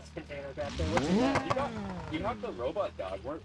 gas container back there. What's that? Mm. You got, you have the robot dog. We're,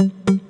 Mm-hmm.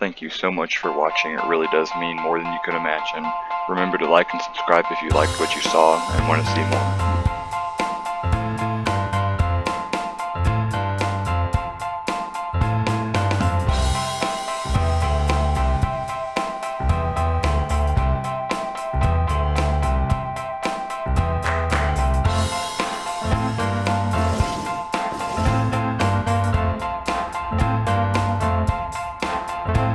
Thank you so much for watching, it really does mean more than you could imagine. Remember to like and subscribe if you liked what you saw and want to see more.